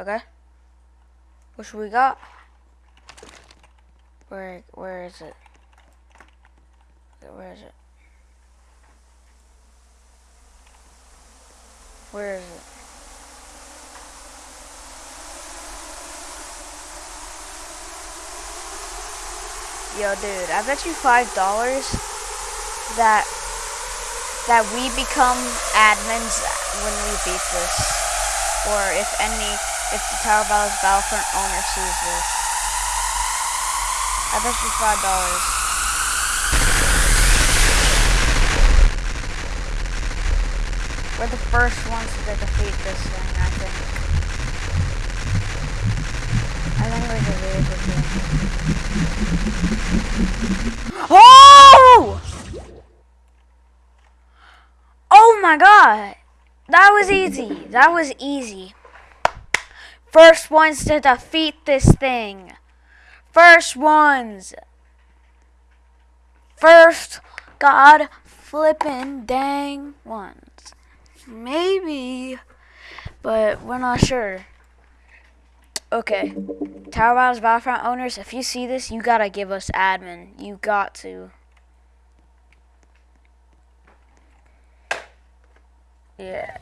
Okay. What should we got? Where where is it? Where is it? Where is it? Yo, dude, I bet you five dollars that that we become admins when we beat this, or if any, if the Tower Battles Battlefront owner sees this. I bet you five dollars. We're the first ones to defeat this thing, I think. I think we're good team. Oh! Oh my god! That was easy. That was easy. First ones to defeat this thing. First ones. First god flippin' dang ones. Maybe, but we're not sure. Okay. Tower Battles Battlefront owners, if you see this, you gotta give us admin. You got to. Yeah.